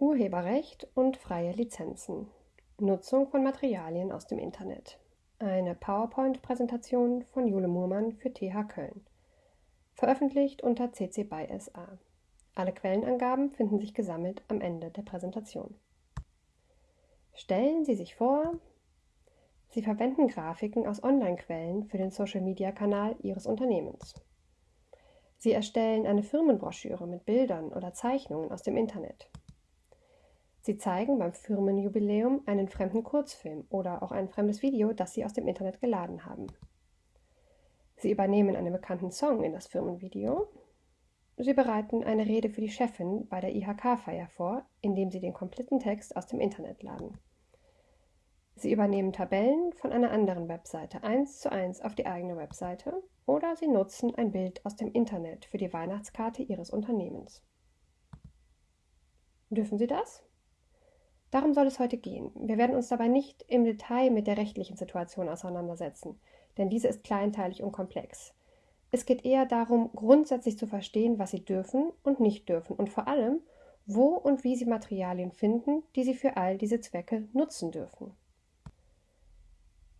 Urheberrecht und freie Lizenzen. Nutzung von Materialien aus dem Internet. Eine PowerPoint-Präsentation von Jule Muhrmann für TH Köln. Veröffentlicht unter CC BY SA. Alle Quellenangaben finden sich gesammelt am Ende der Präsentation. Stellen Sie sich vor, Sie verwenden Grafiken aus Online-Quellen für den Social-Media-Kanal Ihres Unternehmens. Sie erstellen eine Firmenbroschüre mit Bildern oder Zeichnungen aus dem Internet. Sie zeigen beim Firmenjubiläum einen fremden Kurzfilm oder auch ein fremdes Video, das Sie aus dem Internet geladen haben. Sie übernehmen einen bekannten Song in das Firmenvideo. Sie bereiten eine Rede für die Chefin bei der IHK-Feier vor, indem Sie den kompletten Text aus dem Internet laden. Sie übernehmen Tabellen von einer anderen Webseite eins zu eins auf die eigene Webseite oder Sie nutzen ein Bild aus dem Internet für die Weihnachtskarte Ihres Unternehmens. Dürfen Sie das? Darum soll es heute gehen. Wir werden uns dabei nicht im Detail mit der rechtlichen Situation auseinandersetzen, denn diese ist kleinteilig und komplex. Es geht eher darum, grundsätzlich zu verstehen, was Sie dürfen und nicht dürfen und vor allem, wo und wie Sie Materialien finden, die Sie für all diese Zwecke nutzen dürfen.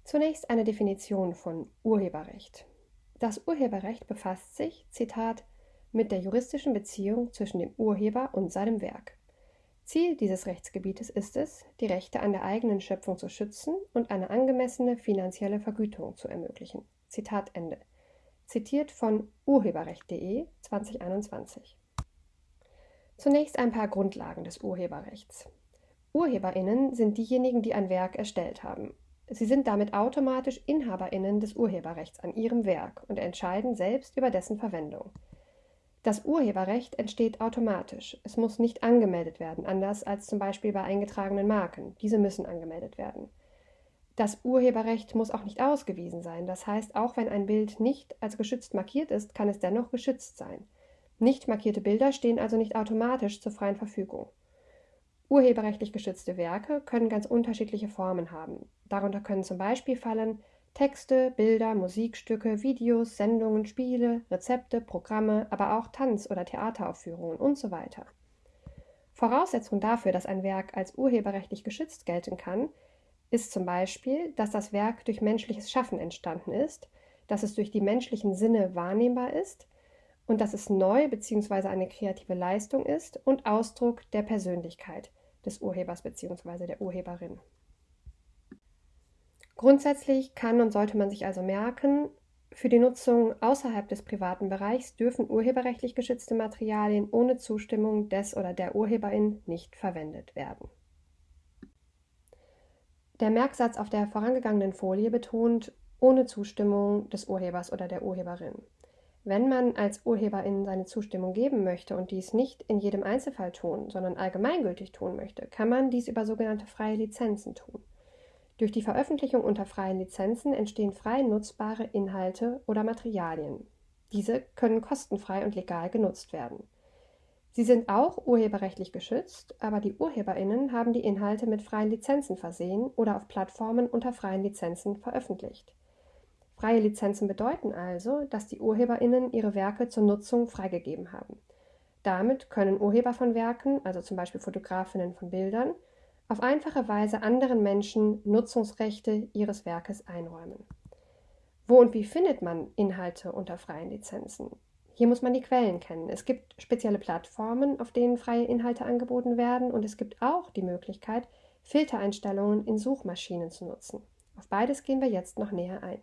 Zunächst eine Definition von Urheberrecht. Das Urheberrecht befasst sich, Zitat, mit der juristischen Beziehung zwischen dem Urheber und seinem Werk. Ziel dieses Rechtsgebietes ist es, die Rechte an der eigenen Schöpfung zu schützen und eine angemessene finanzielle Vergütung zu ermöglichen. Zitat Ende. Zitiert von urheberrecht.de 2021. Zunächst ein paar Grundlagen des Urheberrechts. Urheberinnen sind diejenigen, die ein Werk erstellt haben. Sie sind damit automatisch Inhaberinnen des Urheberrechts an ihrem Werk und entscheiden selbst über dessen Verwendung. Das Urheberrecht entsteht automatisch. Es muss nicht angemeldet werden, anders als zum Beispiel bei eingetragenen Marken. Diese müssen angemeldet werden. Das Urheberrecht muss auch nicht ausgewiesen sein. Das heißt, auch wenn ein Bild nicht als geschützt markiert ist, kann es dennoch geschützt sein. Nicht markierte Bilder stehen also nicht automatisch zur freien Verfügung. Urheberrechtlich geschützte Werke können ganz unterschiedliche Formen haben. Darunter können zum Beispiel fallen Texte, Bilder, Musikstücke, Videos, Sendungen, Spiele, Rezepte, Programme, aber auch Tanz- oder Theateraufführungen und so weiter. Voraussetzung dafür, dass ein Werk als urheberrechtlich geschützt gelten kann, ist zum Beispiel, dass das Werk durch menschliches Schaffen entstanden ist, dass es durch die menschlichen Sinne wahrnehmbar ist und dass es neu bzw. eine kreative Leistung ist und Ausdruck der Persönlichkeit des Urhebers bzw. der Urheberin. Grundsätzlich kann und sollte man sich also merken, für die Nutzung außerhalb des privaten Bereichs dürfen urheberrechtlich geschützte Materialien ohne Zustimmung des oder der Urheberin nicht verwendet werden. Der Merksatz auf der vorangegangenen Folie betont ohne Zustimmung des Urhebers oder der Urheberin. Wenn man als Urheberin seine Zustimmung geben möchte und dies nicht in jedem Einzelfall tun, sondern allgemeingültig tun möchte, kann man dies über sogenannte freie Lizenzen tun. Durch die Veröffentlichung unter freien Lizenzen entstehen frei nutzbare Inhalte oder Materialien. Diese können kostenfrei und legal genutzt werden. Sie sind auch urheberrechtlich geschützt, aber die Urheberinnen haben die Inhalte mit freien Lizenzen versehen oder auf Plattformen unter freien Lizenzen veröffentlicht. Freie Lizenzen bedeuten also, dass die Urheberinnen ihre Werke zur Nutzung freigegeben haben. Damit können Urheber von Werken, also zum Beispiel Fotografinnen von Bildern, auf einfache Weise anderen Menschen Nutzungsrechte ihres Werkes einräumen. Wo und wie findet man Inhalte unter freien Lizenzen? Hier muss man die Quellen kennen. Es gibt spezielle Plattformen, auf denen freie Inhalte angeboten werden und es gibt auch die Möglichkeit, Filtereinstellungen in Suchmaschinen zu nutzen. Auf beides gehen wir jetzt noch näher ein.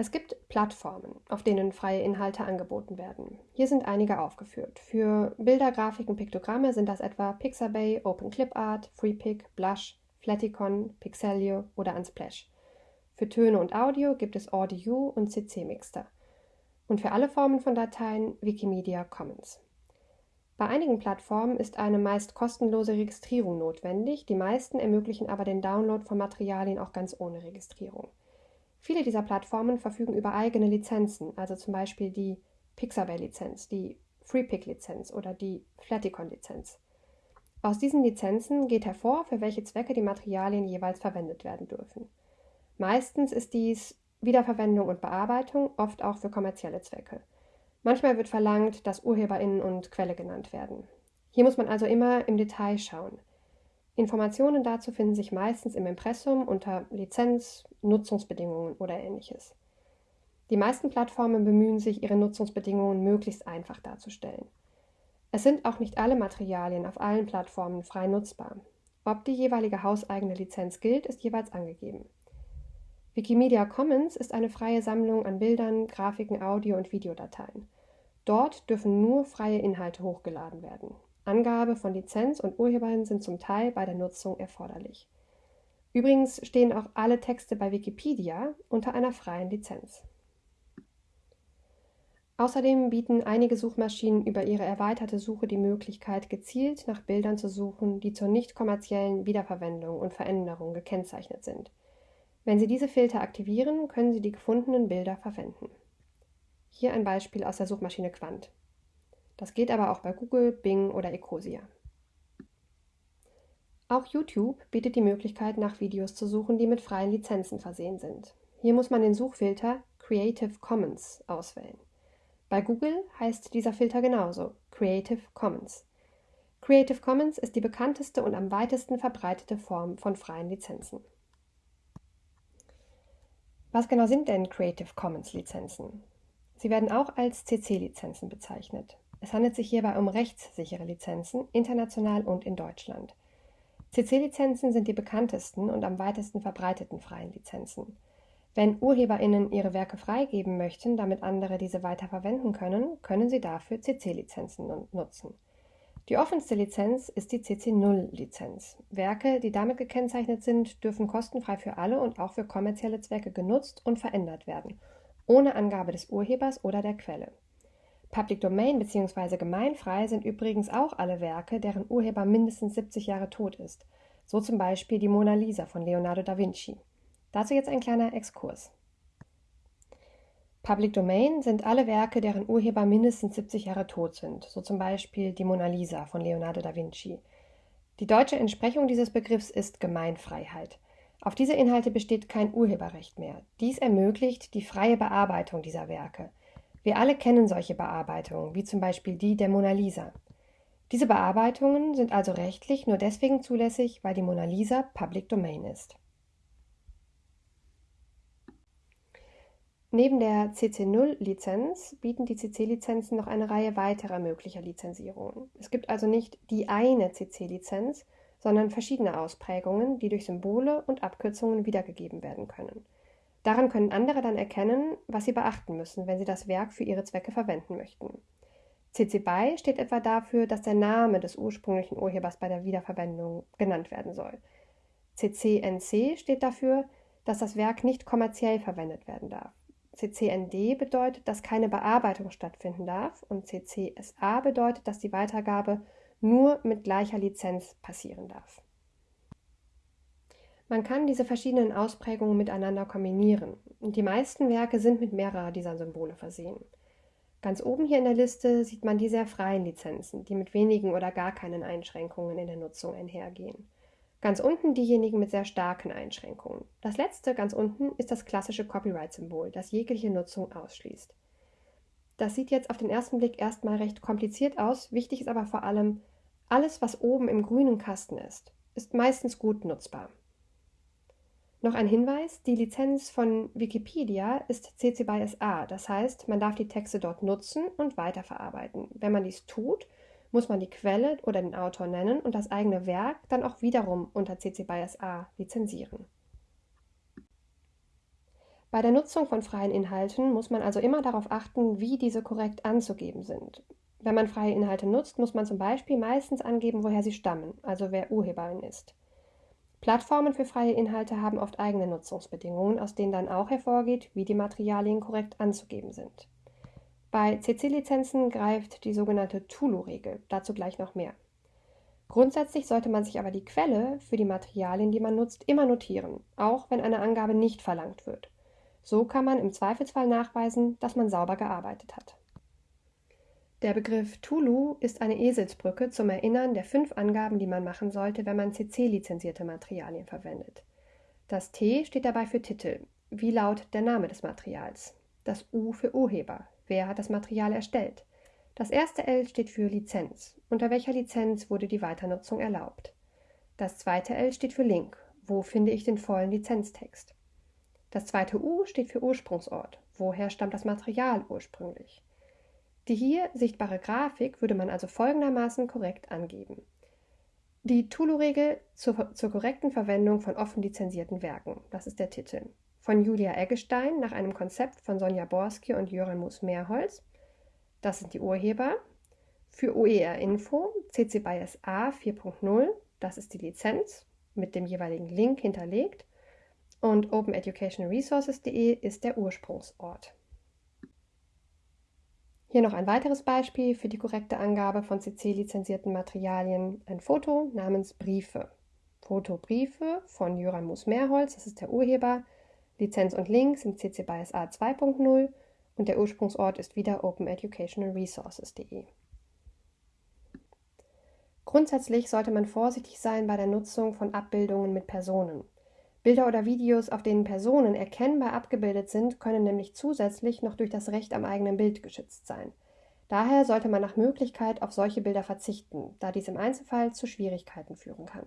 Es gibt Plattformen, auf denen freie Inhalte angeboten werden. Hier sind einige aufgeführt. Für Bilder, Grafiken, Piktogramme sind das etwa Pixabay, OpenClipArt, FreePic, Blush, Flaticon, Pixelio oder Unsplash. Für Töne und Audio gibt es Audio und CC Mixter. Und für alle Formen von Dateien Wikimedia Commons. Bei einigen Plattformen ist eine meist kostenlose Registrierung notwendig, die meisten ermöglichen aber den Download von Materialien auch ganz ohne Registrierung. Viele dieser Plattformen verfügen über eigene Lizenzen, also zum Beispiel die Pixabay-Lizenz, die FreePic-Lizenz oder die Flaticon-Lizenz. Aus diesen Lizenzen geht hervor, für welche Zwecke die Materialien jeweils verwendet werden dürfen. Meistens ist dies Wiederverwendung und Bearbeitung, oft auch für kommerzielle Zwecke. Manchmal wird verlangt, dass Urheberinnen und Quelle genannt werden. Hier muss man also immer im Detail schauen. Informationen dazu finden sich meistens im Impressum unter Lizenz, Nutzungsbedingungen oder ähnliches. Die meisten Plattformen bemühen sich, ihre Nutzungsbedingungen möglichst einfach darzustellen. Es sind auch nicht alle Materialien auf allen Plattformen frei nutzbar. Ob die jeweilige hauseigene Lizenz gilt, ist jeweils angegeben. Wikimedia Commons ist eine freie Sammlung an Bildern, Grafiken, Audio- und Videodateien. Dort dürfen nur freie Inhalte hochgeladen werden. Angabe von Lizenz und Urhebern sind zum Teil bei der Nutzung erforderlich. Übrigens stehen auch alle Texte bei Wikipedia unter einer freien Lizenz. Außerdem bieten einige Suchmaschinen über ihre erweiterte Suche die Möglichkeit, gezielt nach Bildern zu suchen, die zur nicht kommerziellen Wiederverwendung und Veränderung gekennzeichnet sind. Wenn Sie diese Filter aktivieren, können Sie die gefundenen Bilder verwenden. Hier ein Beispiel aus der Suchmaschine Quant. Das geht aber auch bei Google, Bing oder Ecosia. Auch YouTube bietet die Möglichkeit, nach Videos zu suchen, die mit freien Lizenzen versehen sind. Hier muss man den Suchfilter Creative Commons auswählen. Bei Google heißt dieser Filter genauso Creative Commons. Creative Commons ist die bekannteste und am weitesten verbreitete Form von freien Lizenzen. Was genau sind denn Creative Commons Lizenzen? Sie werden auch als CC-Lizenzen bezeichnet. Es handelt sich hierbei um rechtssichere Lizenzen, international und in Deutschland. CC-Lizenzen sind die bekanntesten und am weitesten verbreiteten freien Lizenzen. Wenn UrheberInnen ihre Werke freigeben möchten, damit andere diese weiter verwenden können, können sie dafür CC-Lizenzen nutzen. Die offenste Lizenz ist die CC0-Lizenz. Werke, die damit gekennzeichnet sind, dürfen kostenfrei für alle und auch für kommerzielle Zwecke genutzt und verändert werden, ohne Angabe des Urhebers oder der Quelle. Public Domain bzw. gemeinfrei sind übrigens auch alle Werke, deren Urheber mindestens 70 Jahre tot ist, so zum Beispiel die Mona Lisa von Leonardo da Vinci. Dazu jetzt ein kleiner Exkurs. Public Domain sind alle Werke, deren Urheber mindestens 70 Jahre tot sind, so zum Beispiel die Mona Lisa von Leonardo da Vinci. Die deutsche Entsprechung dieses Begriffs ist Gemeinfreiheit. Auf diese Inhalte besteht kein Urheberrecht mehr. Dies ermöglicht die freie Bearbeitung dieser Werke. Wir alle kennen solche Bearbeitungen, wie zum Beispiel die der Mona Lisa. Diese Bearbeitungen sind also rechtlich nur deswegen zulässig, weil die Mona Lisa Public Domain ist. Neben der CC0-Lizenz bieten die CC-Lizenzen noch eine Reihe weiterer möglicher Lizenzierungen. Es gibt also nicht die eine CC-Lizenz, sondern verschiedene Ausprägungen, die durch Symbole und Abkürzungen wiedergegeben werden können. Daran können andere dann erkennen, was sie beachten müssen, wenn sie das Werk für ihre Zwecke verwenden möchten. CC BY steht etwa dafür, dass der Name des ursprünglichen Urhebers bei der Wiederverwendung genannt werden soll. CCNC steht dafür, dass das Werk nicht kommerziell verwendet werden darf. CCND bedeutet, dass keine Bearbeitung stattfinden darf und CCSA bedeutet, dass die Weitergabe nur mit gleicher Lizenz passieren darf. Man kann diese verschiedenen Ausprägungen miteinander kombinieren die meisten Werke sind mit mehrerer dieser Symbole versehen. Ganz oben hier in der Liste sieht man die sehr freien Lizenzen, die mit wenigen oder gar keinen Einschränkungen in der Nutzung einhergehen. Ganz unten diejenigen mit sehr starken Einschränkungen. Das letzte ganz unten ist das klassische Copyright-Symbol, das jegliche Nutzung ausschließt. Das sieht jetzt auf den ersten Blick erstmal recht kompliziert aus, wichtig ist aber vor allem, alles, was oben im grünen Kasten ist, ist meistens gut nutzbar. Noch ein Hinweis, die Lizenz von Wikipedia ist CC BY SA, das heißt, man darf die Texte dort nutzen und weiterverarbeiten. Wenn man dies tut, muss man die Quelle oder den Autor nennen und das eigene Werk dann auch wiederum unter CC BY SA lizenzieren. Bei der Nutzung von freien Inhalten muss man also immer darauf achten, wie diese korrekt anzugeben sind. Wenn man freie Inhalte nutzt, muss man zum Beispiel meistens angeben, woher sie stammen, also wer Urheberin ist. Plattformen für freie Inhalte haben oft eigene Nutzungsbedingungen, aus denen dann auch hervorgeht, wie die Materialien korrekt anzugeben sind. Bei CC-Lizenzen greift die sogenannte Tulu-Regel, dazu gleich noch mehr. Grundsätzlich sollte man sich aber die Quelle für die Materialien, die man nutzt, immer notieren, auch wenn eine Angabe nicht verlangt wird. So kann man im Zweifelsfall nachweisen, dass man sauber gearbeitet hat. Der Begriff Tulu ist eine Eselsbrücke zum Erinnern der fünf Angaben, die man machen sollte, wenn man CC-lizenzierte Materialien verwendet. Das T steht dabei für Titel, wie laut der Name des Materials. Das U für Urheber, Wer hat das Material erstellt? Das erste L steht für Lizenz. Unter welcher Lizenz wurde die Weiternutzung erlaubt? Das zweite L steht für Link. Wo finde ich den vollen Lizenztext? Das zweite U steht für Ursprungsort. Woher stammt das Material ursprünglich? Die hier sichtbare Grafik würde man also folgendermaßen korrekt angeben. Die Tulu-Regel zur, zur, korrekten Verwendung von offen lizenzierten Werken. Das ist der Titel. Von Julia Eggestein nach einem Konzept von Sonja Borski und Jöran Mus-Mehrholz. Das sind die Urheber. Für OER Info CC BY SA 4.0. Das ist die Lizenz mit dem jeweiligen Link hinterlegt. Und OpenEducationResources.de ist der Ursprungsort. Hier noch ein weiteres Beispiel für die korrekte Angabe von CC-lizenzierten Materialien. Ein Foto namens Briefe. Foto Briefe von Jöran Mus-Mehrholz, das ist der Urheber. Lizenz und Link sind CC BY SA 2.0 und der Ursprungsort ist wieder openeducationalresources.de. Grundsätzlich sollte man vorsichtig sein bei der Nutzung von Abbildungen mit Personen. Bilder oder Videos, auf denen Personen erkennbar abgebildet sind, können nämlich zusätzlich noch durch das Recht am eigenen Bild geschützt sein. Daher sollte man nach Möglichkeit auf solche Bilder verzichten, da dies im Einzelfall zu Schwierigkeiten führen kann